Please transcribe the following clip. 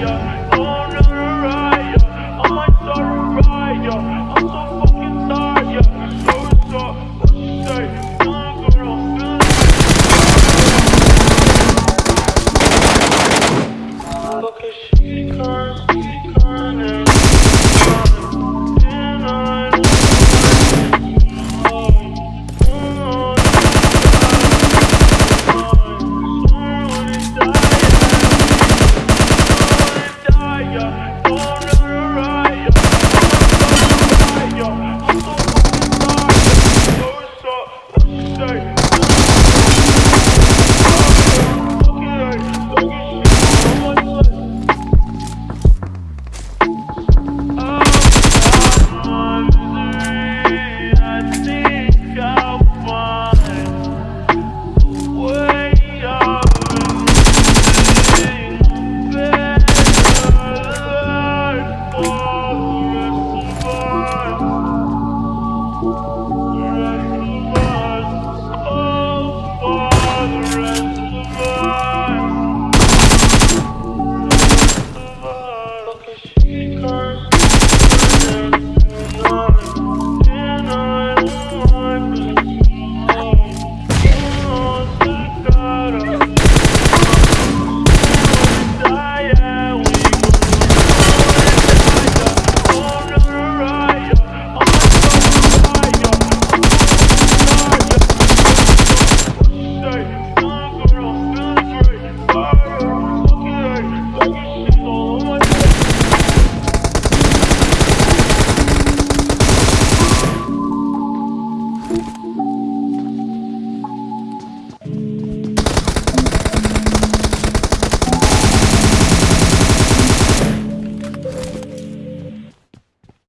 young